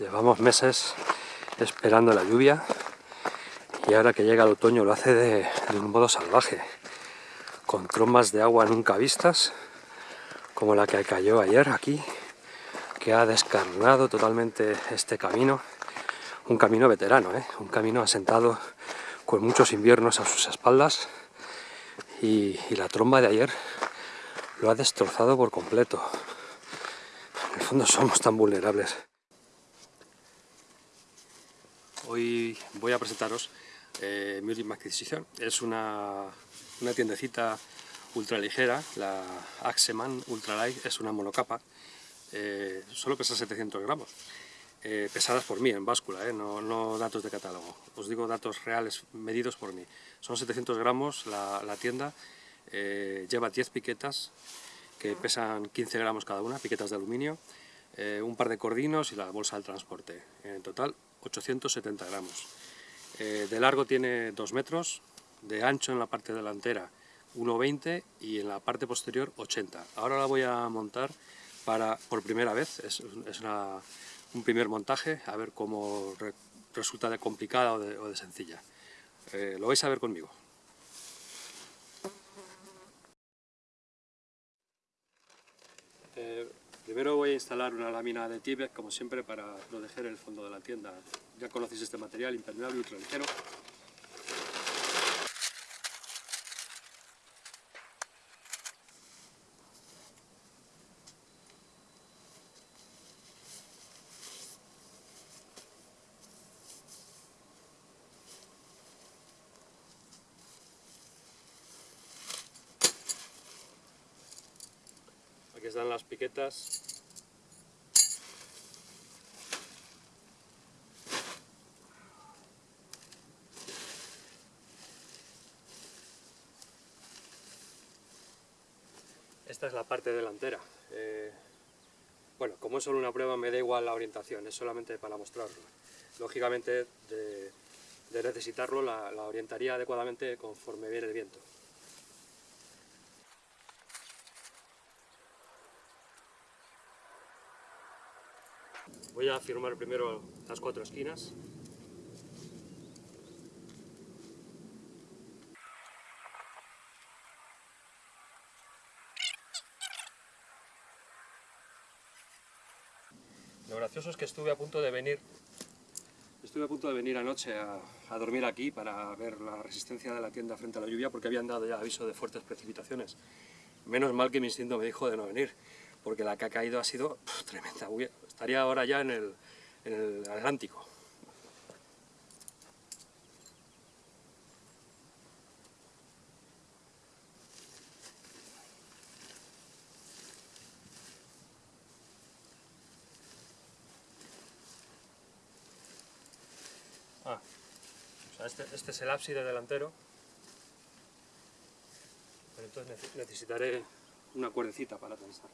Llevamos meses esperando la lluvia y ahora que llega el otoño lo hace de, un modo salvaje, con trombas de agua nunca vistas, como la que cayó ayer aquí, que ha descarnado totalmente este camino, un camino veterano, ¿eh? un camino asentado con muchos inviernos a sus espaldas y, y la tromba de ayer lo ha destrozado por completo. En el fondo somos tan vulnerables. Hoy voy a presentaros eh, mi última adquisición. Es una, una tiendecita ultra ligera, la Axeman Ultralight, es una monocapa, eh, solo pesa 700 gramos. Eh, pesadas por mí en báscula, no, no, datos de catálogo. Os digo datos reales medidos por mí. Son 700 gramos la, tienda, lleva 10 piquetas que pesan 15 gramos cada una, piquetas de aluminio, un par de cordinos y la bolsa del transporte. En total 870 gramos. Eh, de largo tiene 2 metros, de ancho en la parte delantera 1,20 y en la parte posterior 80. Ahora la voy a montar para, por primera vez, es, un primer montaje, a ver cómo resulta de complicada o de, sencilla. Eh, lo vais a ver conmigo. Eh, Primero voy a instalar una lámina de Tibet, como siempre, para proteger el fondo de la tienda. Ya conocéis este material, impermeable, ultra ligero. Aquí están las piquetas. Es la parte delantera. Eh, bueno, como es solo una prueba me da igual la orientación, es solamente para mostrarlo. Lógicamente, de, necesitarlo, la orientaría adecuadamente conforme viene el viento. Voy a firmar primero las cuatro esquinas. Lo gracioso es que estuve a punto de venir Estuve a punto de venir anoche a, dormir aquí para ver la resistencia de la tienda frente a la lluvia porque habían dado ya aviso de fuertes precipitaciones. Menos mal que mi instinto me dijo de no venir, porque la que ha caído ha sido tremenda. Estaría ahora ya en el Atlántico. Ah, o sea, este, este es el ábside delantero. Pero entonces necesitaré una cuerdecita para tensar.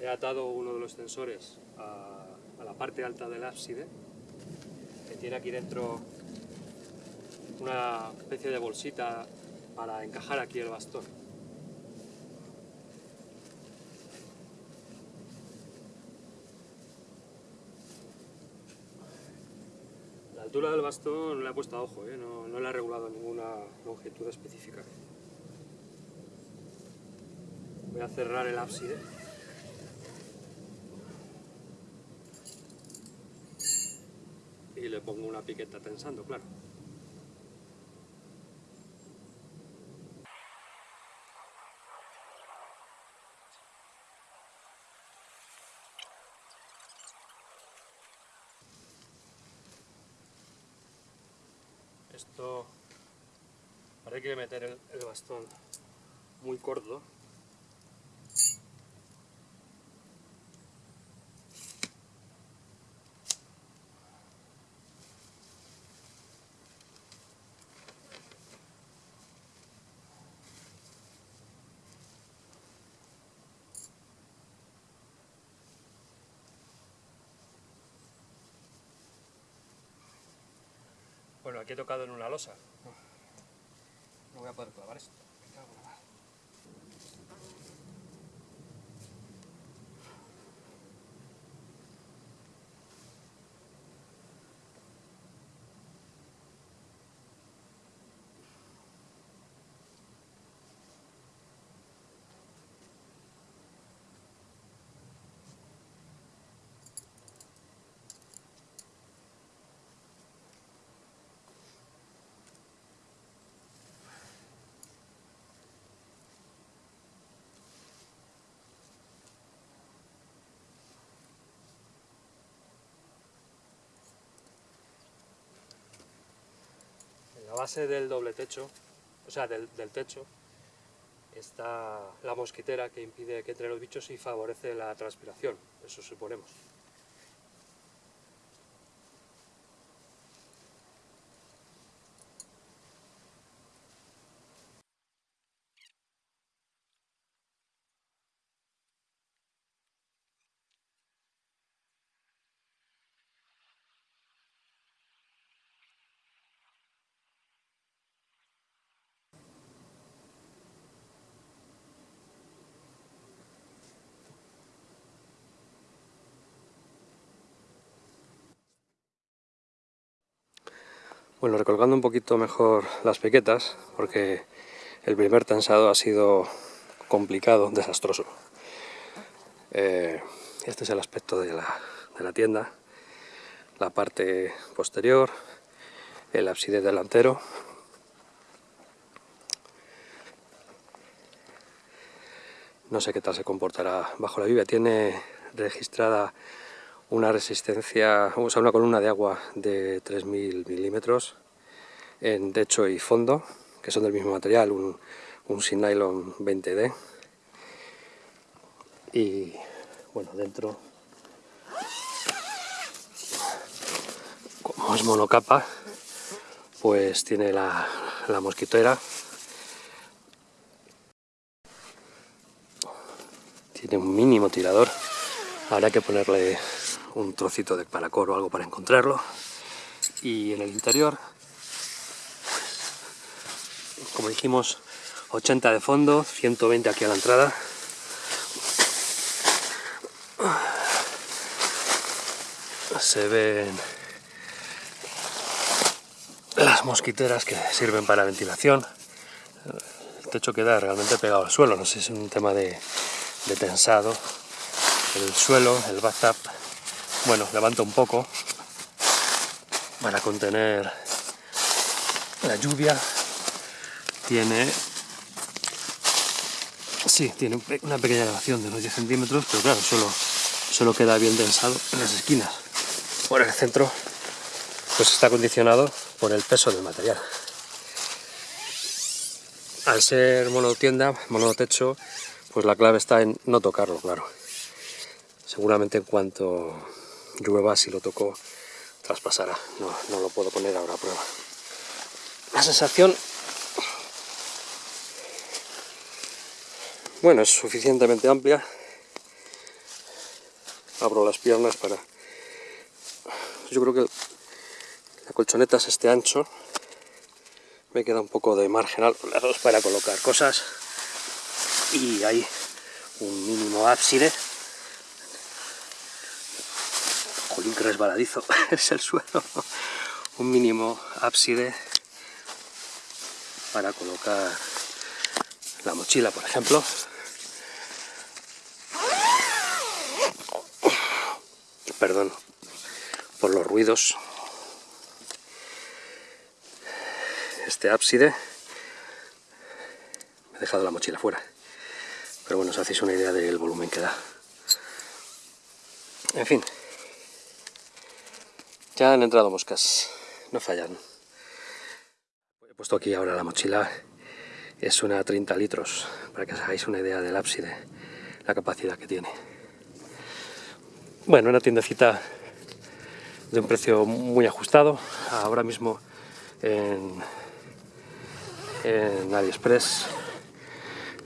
He atado uno de los sensores a, la parte alta del ábside, que tiene aquí dentro una especie de bolsita para encajar aquí el bastón. Altura del bastón no le he puesto a ojo, ¿eh? no, no le he regulado ninguna longitud específica. Voy a cerrar el ábside. y le pongo una piqueta tensando, claro. Esto, ahora hay que meter el, el bastón muy corto Bueno, aquí he tocado en una losa. No voy a poder clavar esto. la base del doble techo, o sea, del, del, techo, está la mosquitera que impide que entre los bichos y favorece la transpiración, eso suponemos. Bueno, recolgando un poquito mejor las piquetas, porque el primer tensado ha sido complicado, desastroso. Eh, este es el aspecto de la, de la, tienda, la parte posterior, el ábside delantero. No sé qué tal se comportará bajo la lluvia. Tiene registrada una resistencia, o sea, una columna de agua de 3.000 milímetros en techo y fondo, que son del mismo material, un, un Sin Nylon 20D. Y bueno, dentro, como es monocapa, pues tiene la, la mosquitera. Tiene un mínimo tirador, habrá que ponerle un trocito de paracor o algo para encontrarlo. Y en el interior, como dijimos, 80 de fondo, 120 aquí a la entrada. Se ven las mosquiteras que sirven para ventilación. El techo queda realmente pegado al suelo, no sé si es un tema de, tensado. El suelo, el bathtub, bueno, levanto un poco para contener la lluvia. Tiene... Sí, tiene una pequeña elevación de unos 10 centímetros, pero claro, solo, solo queda bien densado en las esquinas. Por el centro, pues está condicionado por el peso del material. Al ser monotienda, monotecho, pues la clave está en no tocarlo, claro. Seguramente en cuanto llueva, si lo toco, traspasará. No, no lo puedo poner ahora a prueba. La sensación... Bueno, es suficientemente amplia. Abro las piernas para... Yo creo que la colchoneta es este ancho. Me queda un poco de margen a los para colocar cosas. Y hay un mínimo ábside Jolín, que resbaladizo es el suelo. Un mínimo ábside para colocar la mochila, por ejemplo. Perdón por los ruidos. Este ábside me he dejado la mochila fuera. Pero bueno, os hacéis una idea del volumen que da. En fin, ya han entrado moscas, no fallan. He puesto aquí ahora la mochila, es una 30 litros, para que os hagáis una idea del ábside, la capacidad que tiene. Bueno, una tiendecita de un precio muy ajustado, ahora mismo en, en AliExpress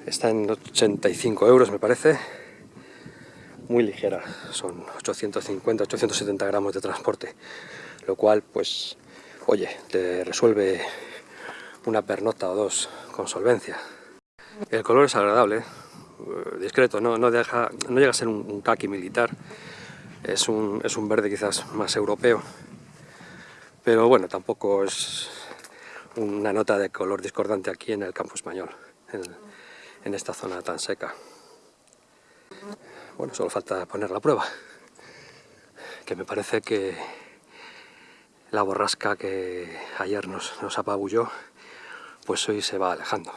está en 85 euros me parece, muy ligera, son 850, 870 gramos de transporte, lo cual, pues, oye, te resuelve una pernota o dos con solvencia. El color es agradable, eh, discreto, no, no, deja, no llega a ser un, kaki militar, es un, es un verde quizás más europeo, pero bueno, tampoco es una nota de color discordante aquí en el campo español, en esta zona tan seca. Bueno, solo falta poner la prueba, que me parece que la borrasca que ayer nos, nos apabulló, pues hoy se va alejando.